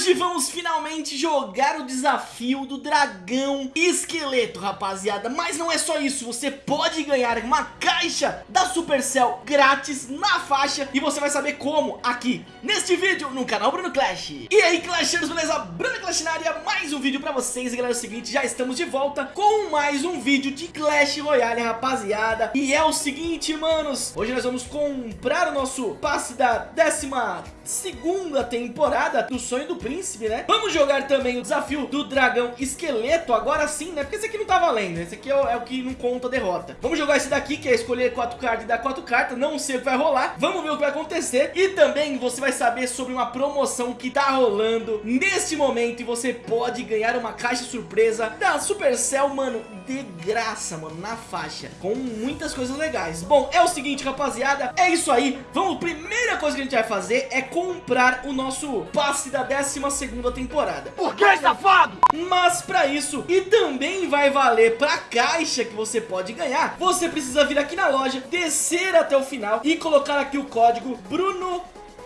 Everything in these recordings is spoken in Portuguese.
Hoje vamos finalmente jogar o desafio do dragão esqueleto, rapaziada. Mas não é só isso, você pode ganhar uma caixa da Supercell grátis na faixa e você vai saber como aqui neste vídeo no canal Bruno Clash. E aí, Clashers, beleza? Bruno Clash na área, mais um vídeo pra vocês. E galera, é o seguinte, já estamos de volta com mais um vídeo de Clash Royale, rapaziada. E é o seguinte, manos, hoje nós vamos comprar o nosso passe da décima segunda temporada do Sonho do Príncipe, né? Vamos jogar também o desafio do dragão esqueleto, agora sim, né? Porque esse aqui não tá valendo, esse aqui é o, é o que não conta a derrota. Vamos jogar esse daqui, que é escolher quatro cartas e dar quatro cartas, não sei o que vai rolar. Vamos ver o que vai acontecer. E também você vai saber sobre uma promoção que tá rolando neste momento e você pode ganhar uma caixa surpresa da Supercell, mano, de graça, mano, na faixa, com muitas coisas legais. Bom, é o seguinte, rapaziada, é isso aí. Vamos, primeira coisa que a gente vai fazer é comprar o nosso passe da 12ª temporada. Por que, safado? Mas pra isso, e também vai valer pra caixa que você pode ganhar, você precisa vir aqui na loja, descer até o final e colocar aqui o código Bruno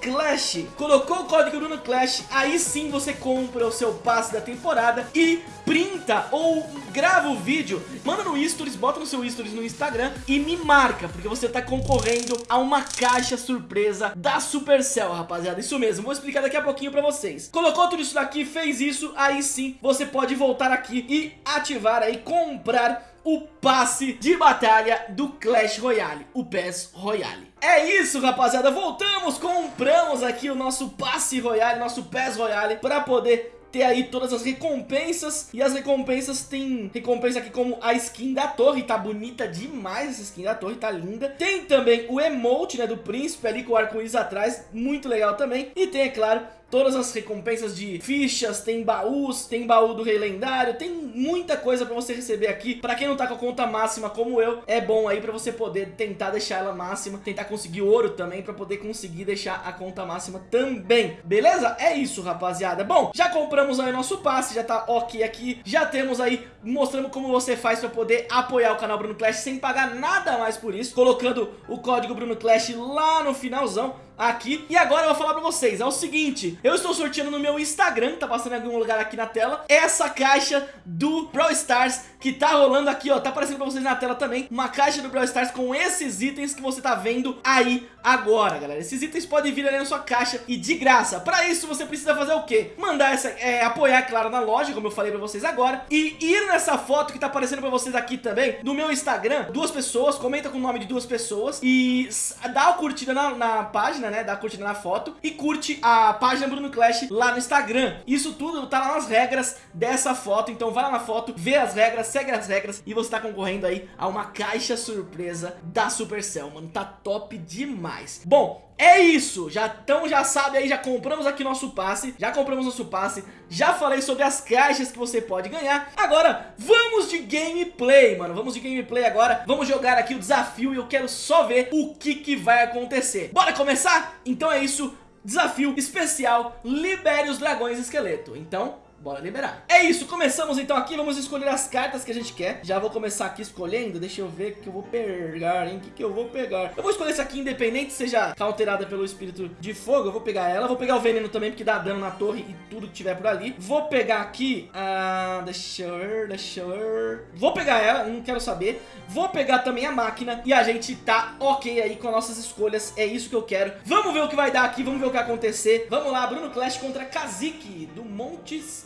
Clash. Colocou o código Bruno Clash, aí sim você compra o seu passe da temporada e printa ou grava o vídeo, manda no Stories, bota no seu Stories no Instagram e me marca, porque você tá concorrendo a uma caixa surpresa da Supercell, rapaziada. Isso mesmo, vou explicar daqui a pouquinho pra vocês. Colocou tudo isso daqui, fez isso, aí sim você pode voltar aqui e ativar aí, comprar o passe de batalha do Clash Royale, o PES Royale. É isso, rapaziada, voltamos, compramos aqui o nosso passe Royale, nosso PES Royale, para poder ter aí todas as recompensas E as recompensas tem recompensa aqui como a skin da torre Tá bonita demais essa skin da torre, tá linda Tem também o emote, né, do príncipe ali com o arco-íris atrás Muito legal também E tem, é claro, todas as recompensas de fichas, tem baús, tem baú do rei lendário, tem muita coisa pra você receber aqui. Pra quem não tá com a conta máxima como eu, é bom aí pra você poder tentar deixar ela máxima, tentar conseguir ouro também pra poder conseguir deixar a conta máxima também. Beleza? É isso, rapaziada. Bom, já compramos aí o nosso passe, já tá ok aqui, já temos aí mostrando como você faz pra poder apoiar o canal Bruno Clash sem pagar nada mais por isso, colocando o código Bruno Clash lá no finalzão aqui. E agora eu vou falar pra vocês, é o seguinte, eu estou sorteando no meu Instagram, tá passando em algum lugar aqui na tela, essa caixa do Brawl Stars que tá rolando aqui, ó, tá aparecendo pra vocês na tela também, uma caixa do Brawl Stars com esses itens que você tá vendo aí agora, galera. Esses itens podem vir ali na sua caixa e de graça. Pra isso você precisa fazer o quê? Mandar essa, é, apoiar, claro, na loja, como eu falei pra vocês agora, e ir nessa foto que tá aparecendo pra vocês aqui também, no meu Instagram, duas pessoas, comenta com o nome de duas pessoas e dá uma curtida na, na página, né? Dá curtida na foto e curte a página Bruno Clash lá no Instagram. Isso tudo tá lá nas regras dessa foto, então vai lá na foto, vê as regras, segue as regras e você tá concorrendo aí a uma caixa surpresa da Supercell, mano. Tá top demais. Bom, é isso, já, então já sabe aí, já compramos aqui nosso passe, já compramos nosso passe, já falei sobre as caixas que você pode ganhar. Agora, vamos de gameplay, mano, vamos de gameplay agora, vamos jogar aqui o desafio e eu quero só ver o que que vai acontecer. Bora começar? Então é isso, desafio especial, libere os dragões esqueleto. Então, Bora liberar. É isso, começamos então aqui, vamos escolher as cartas que a gente quer. Já vou começar aqui escolhendo, deixa eu ver o que eu vou pegar, hein? O que, que eu vou pegar? Eu vou escolher essa aqui independente, seja alterada pelo espírito de fogo, eu vou pegar ela. Vou pegar o veneno também, porque dá dano na torre e tudo que tiver por ali. Vou pegar aqui, ah, deixa eu ver, deixa eu ver. Vou pegar ela, não quero saber. Vou pegar também a máquina e a gente tá ok aí com as nossas escolhas, é isso que eu quero. Vamos ver o que vai dar aqui, vamos ver o que vai acontecer. Vamos lá, Bruno Clash contra Kazik, do Montes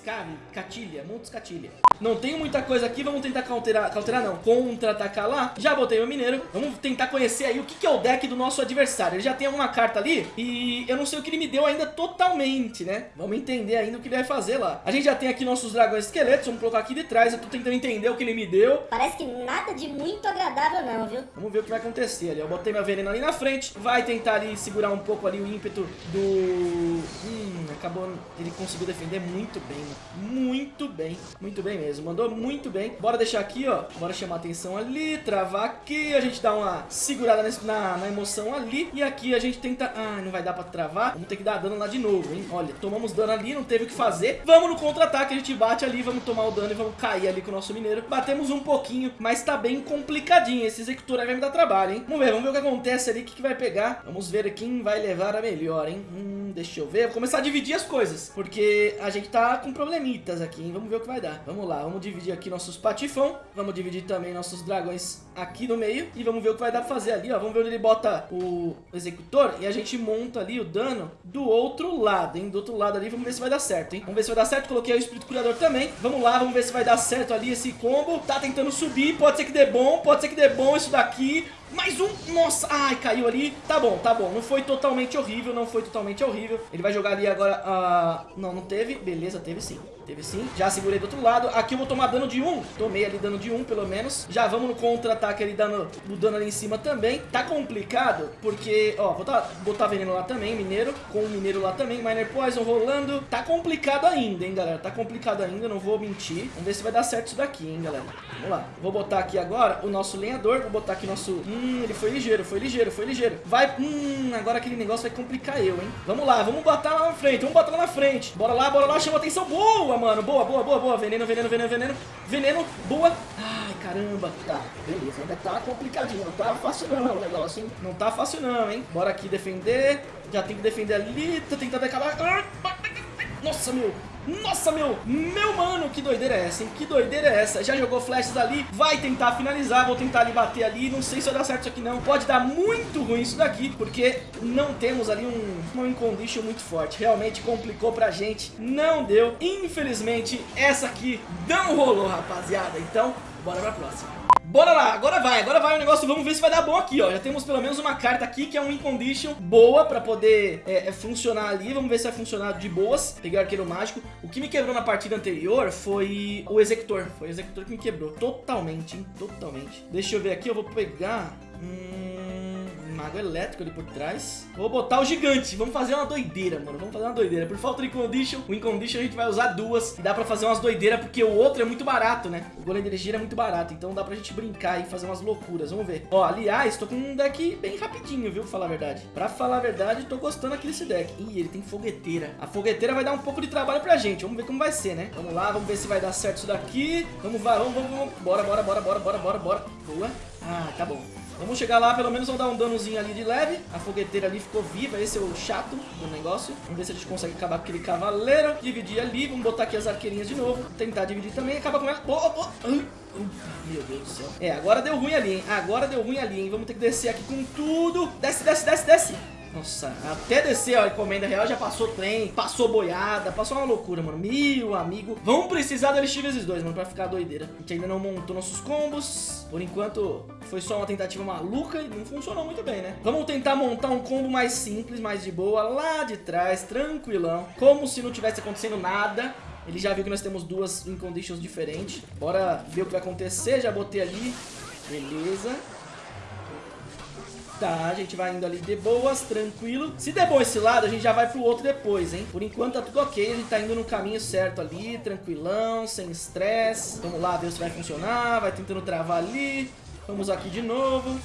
Catilha, Montes Catilha. Não tenho muita coisa aqui, vamos tentar cauterar, cauterar não, contra-atacar lá. Já botei meu mineiro, vamos tentar conhecer aí o que, que é o deck do nosso adversário. Ele já tem uma carta ali e eu não sei o que ele me deu ainda totalmente, né? Vamos entender ainda o que ele vai fazer lá. A gente já tem aqui nossos dragões esqueletos, vamos colocar aqui de trás. Eu tô tentando entender o que ele me deu. Parece que nada de muito agradável não, viu? Vamos ver o que vai acontecer ali. Eu botei meu veneno ali na frente, vai tentar ali segurar um pouco ali o ímpeto do... Hum, acabou... Ele conseguiu defender muito bem, mano. Muito bem, muito bem mesmo. Mandou muito bem. Bora deixar aqui, ó. Bora chamar atenção ali, travar aqui. A gente dá uma segurada nesse, na, na emoção ali. E aqui a gente tenta... Ah, não vai dar pra travar. Vamos ter que dar dano lá de novo, hein? Olha, tomamos dano ali, não teve o que fazer. Vamos no contra-ataque, a gente bate ali, vamos tomar o dano e vamos cair ali com o nosso mineiro. Batemos um pouquinho, mas tá bem complicadinho. Esse executor aí vai me dar trabalho, hein? Vamos ver, vamos ver o que acontece ali, o que, que vai pegar. Vamos ver quem vai levar a melhor, hein? Hum... Deixa eu ver. Vou começar a dividir as coisas. Porque a gente tá com problemitas aqui, hein? Vamos ver o que vai dar. Vamos lá, vamos dividir aqui nossos patifão. Vamos dividir também nossos dragões aqui no meio. E vamos ver o que vai dar pra fazer ali, ó. Vamos ver onde ele bota o executor. E a gente monta ali o dano do outro lado, hein? Do outro lado ali, vamos ver se vai dar certo, hein? Vamos ver se vai dar certo. Coloquei o espírito curador também. Vamos lá, vamos ver se vai dar certo ali esse combo. Tá tentando subir, pode ser que dê bom, pode ser que dê bom isso daqui. Mais um, nossa, ai, caiu ali. Tá bom, tá bom, não foi totalmente horrível Não foi totalmente horrível. Ele vai jogar ali agora, uh... não, não teve, beleza, teve sim Teve sim, já segurei do outro lado. Aqui eu vou tomar dano de um, tomei ali dano de um pelo menos. Já vamos no contra-ataque ali dando o dano ali em cima também. Tá complicado, porque, ó, vou botar, botar veneno lá também, mineiro. Com o mineiro lá também, miner poison rolando. Tá complicado ainda, hein, galera. Tá complicado ainda, não vou mentir. Vamos ver se vai dar certo isso daqui, hein, galera. Vamos lá, vou botar aqui agora o nosso lenhador. Vou botar aqui nosso... Hum, ele foi ligeiro, foi ligeiro, foi ligeiro. Vai, hum, agora aquele negócio vai complicar eu, hein. Vamos lá, vamos botar lá na frente, vamos botar lá na frente. Bora lá, bora lá, chama atenção, boa, mano. Boa, boa, boa, boa, veneno, veneno, veneno, veneno. Veneno, boa. Ai, caramba, tá, beleza, ainda tá complicadinho. Não tá fácil não o negócio, hein? Não tá fácil não, hein? Bora aqui defender. Já tem que defender ali, tô tentando acabar. Nossa, meu nossa, meu, meu mano, que doideira é essa, hein? Que doideira é essa? Já jogou flashes ali, vai tentar finalizar, vou tentar ali bater ali, não sei se vai dar certo isso aqui não. Pode dar muito ruim isso daqui, porque não temos ali um, um condition muito forte. Realmente complicou pra gente, não deu. Infelizmente, essa aqui não rolou, rapaziada. Então, bora pra próxima. Bora lá, agora vai, agora vai o negócio, vamos ver se vai dar bom aqui, ó. Já temos pelo menos uma carta aqui que é um win condition boa pra poder é, é, funcionar ali. Vamos ver se vai funcionar de boas. Peguei o arqueiro mágico. O que me quebrou na partida anterior foi o executor. Foi o executor que me quebrou, totalmente, hein, totalmente. Deixa eu ver aqui, eu vou pegar... Hum mago elétrico ali por trás. Vou botar o gigante. Vamos fazer uma doideira, mano. Vamos fazer uma doideira. Por falta de condition, o incondition a gente vai usar duas. E dá pra fazer umas doideiras, porque o outro é muito barato, né? O golem de energia é muito barato. Então dá pra gente brincar e fazer umas loucuras. Vamos ver. Ó, aliás, tô com um deck bem rapidinho, viu? Pra falar a verdade. Pra falar a verdade, tô gostando aqui desse deck. Ih, ele tem fogueteira. A fogueteira vai dar um pouco de trabalho pra gente. Vamos ver como vai ser, né? Vamos lá, vamos ver se vai dar certo isso daqui. Vamos, vamos, vamos, vamos. Bora, bora, bora, bora, bora, bora, bora. Boa. Ah, tá bom. Vamos chegar lá, pelo menos vamos dar um danozinho ali de leve. A fogueteira ali ficou viva, esse é o chato do negócio. Vamos ver se a gente consegue acabar com aquele cavaleiro. Dividir ali, vamos botar aqui as arqueirinhas de novo. Tentar dividir também, acaba com ela. Oh, oh, oh. Meu Deus do céu. É, agora deu ruim ali, hein? Agora deu ruim ali, hein? Vamos ter que descer aqui com tudo. Desce, desce, desce, desce. Nossa, até descer a encomenda real já passou trem, passou boiada, passou uma loucura, mano. Meu amigo. Vamos precisar do LX vezes dois, mano, pra ficar doideira. A gente ainda não montou nossos combos. Por enquanto, foi só uma tentativa maluca e não funcionou muito bem, né? Vamos tentar montar um combo mais simples, mais de boa, lá de trás, tranquilão. Como se não tivesse acontecendo nada. Ele já viu que nós temos duas in conditions diferentes. Bora ver o que vai acontecer. Já botei ali. Beleza. Tá, a gente vai indo ali de boas, tranquilo. Se der bom esse lado, a gente já vai pro outro depois, hein? Por enquanto tá tudo ok, a gente tá indo no caminho certo ali, tranquilão, sem estresse. Vamos lá ver se vai funcionar, vai tentando travar ali. Vamos aqui de novo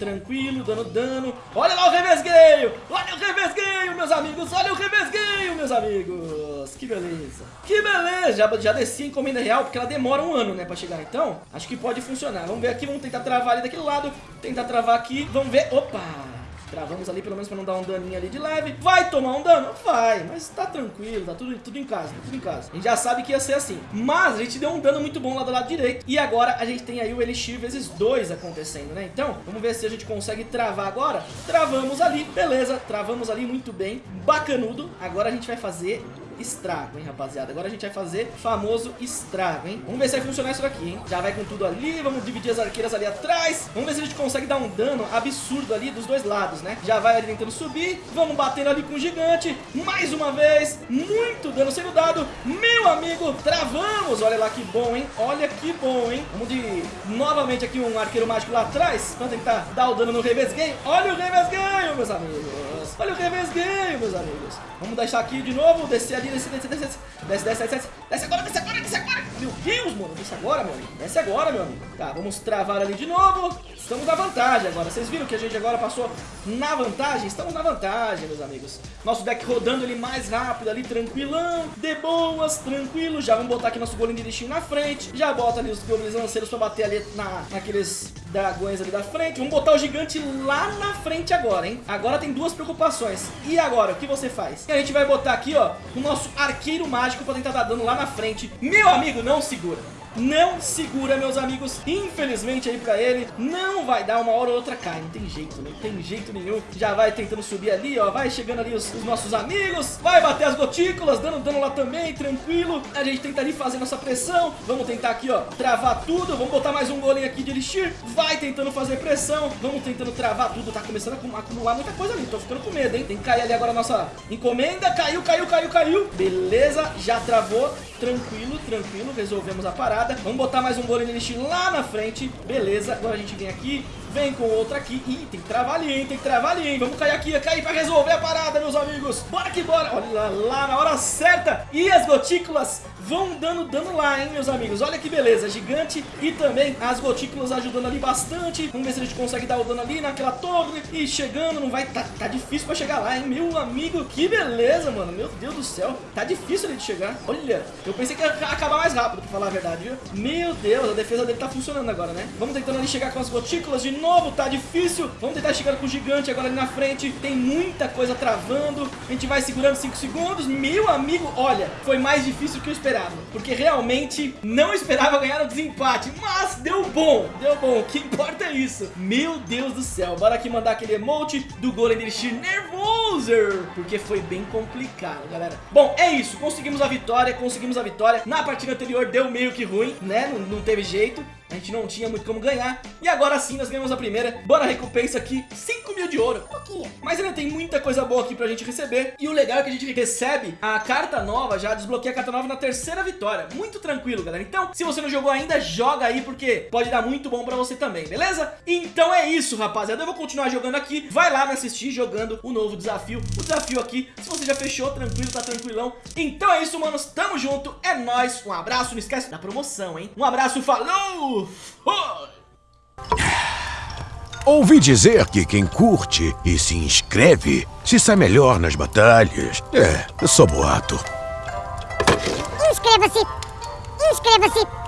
tranquilo, dando dano. Olha lá o revesgueio! Olha o revesgueio, meus amigos! Olha o revesgueio, meus amigos! Que beleza! Que beleza! Já, já desci a encomenda real, porque ela demora um ano, né, pra chegar. Então, acho que pode funcionar. Vamos ver aqui, vamos tentar travar ali daquele lado. Tentar travar aqui. Vamos ver. Opa! Travamos ali pelo menos pra não dar um daninho ali de leve. Vai tomar um dano? Vai, mas tá tranquilo, tá tudo, tudo em casa, tá tudo em casa. A gente já sabe que ia ser assim. Mas a gente deu um dano muito bom lá do lado direito. E agora a gente tem aí o Elixir vezes 2 acontecendo, né? Então, vamos ver se a gente consegue travar agora. Travamos ali, beleza. Travamos ali muito bem, bacanudo. Agora a gente vai fazer estrago, hein, rapaziada. Agora a gente vai fazer famoso estrago, hein. Vamos ver se vai funcionar isso daqui, hein. Já vai com tudo ali, vamos dividir as arqueiras ali atrás. Vamos ver se a gente consegue dar um dano absurdo ali dos dois lados, né. Já vai ali tentando subir, vamos batendo ali com o gigante. Mais uma vez, muito dano sendo dado. Meu amigo, travamos. Olha lá que bom, hein. Olha que bom, hein. Vamos de novamente aqui um arqueiro mágico lá atrás, pra tentar dar o dano no revesgueio. Olha o revesgueio, meus amigos. Olha o revesgueio, meus amigos. Vamos deixar aqui de novo, descer ali, descer, descer, descer, desce, desce, desce, desce agora, desce agora, desce agora. Meu Deus, mano, desce agora, meu amigo. Desce agora, meu amigo. Tá, vamos travar ali de novo. Estamos na vantagem agora. Vocês viram que a gente agora passou na vantagem? Estamos na vantagem, meus amigos. Nosso deck rodando ele mais rápido ali, tranquilão, de boas, tranquilo. Já vamos botar aqui nosso goleiro de destino na frente. Já bota ali os goblins lanceiros pra bater ali na, naqueles dragões ali da frente. Vamos botar o gigante lá na frente agora, hein? Agora tem duas preocupações. E agora, o que você faz? A gente vai botar aqui, ó, o nosso arqueiro mágico pra tentar dar dano lá na frente. Meu amigo, não segura não segura, meus amigos. Infelizmente aí pra ele, não vai dar uma hora ou outra cai. Não tem jeito, não tem jeito nenhum. Já vai tentando subir ali, ó. Vai chegando ali os, os nossos amigos. Vai bater as gotículas, dando dano lá também, tranquilo. A gente tenta ali fazer nossa pressão. Vamos tentar aqui, ó, travar tudo. Vamos botar mais um golem aqui de elixir. Vai tentando fazer pressão. Vamos tentando travar tudo. Tá começando a acumular muita coisa ali. Tô ficando com medo, hein? Tem que cair ali agora a nossa encomenda. Caiu, caiu, caiu, caiu. Beleza, já travou. Tranquilo, tranquilo. Resolvemos a parada. Vamos botar mais um golem de elixir lá na frente. Beleza, agora a gente vem aqui, vem com outra aqui. Ih, tem que travar ali, hein? Tem que travar ali, hein? Vamos cair aqui, cair pra resolver a parada, meus amigos. Bora que bora. Olha lá, lá na hora certa. E as gotículas vão dando dano lá, hein, meus amigos. Olha que beleza, gigante e também as gotículas ajudando ali bastante. Vamos ver se a gente consegue dar o dano ali naquela torre. E chegando, não vai... Tá, tá difícil pra chegar lá, hein, meu amigo. Que beleza, mano. Meu Deus do céu. Tá difícil ali de chegar. Olha, eu pensei que ia acabar mais rápido, pra falar a verdade, viu? Meu Deus, a defesa dele tá funcionando agora, né? Vamos tentando ali chegar com as gotículas de novo, tá difícil. Vamos tentar chegar com o gigante agora ali na frente. Tem muita coisa travando. A gente vai segurando 5 segundos. Meu amigo, olha, foi mais difícil que eu esperava. Porque realmente não esperava ganhar o desempate. Mas deu bom, deu bom. O que importa é isso. Meu Deus do céu. Bora aqui mandar aquele emote do Golem Elixir nervoso. Porque foi bem complicado, galera. Bom, é isso. Conseguimos a vitória, conseguimos a vitória. Na partida anterior deu meio que ruim, né? Não, não teve jeito. A gente não tinha muito como ganhar. E agora sim nós ganhamos a primeira. Bora recompensa aqui, 5 mil de ouro. pouquinho. Mas ainda tem muita coisa boa aqui pra gente receber. E o legal é que a gente recebe a carta nova, já desbloqueia a carta nova na terceira vitória. Muito tranquilo, galera. Então, se você não jogou ainda, joga aí, porque pode dar muito bom pra você também, beleza? Então é isso, rapaziada. Eu vou continuar jogando aqui. Vai lá me assistir jogando o novo desafio. O desafio aqui, se você já fechou, tranquilo, tá tranquilão. Então é isso, manos. Tamo junto. É nóis. Um abraço. Não esquece da promoção, hein? Um abraço. Falou! Ouvi dizer que quem curte e se inscreve se sai melhor nas batalhas. É só boato. Inscreva-se! Inscreva-se!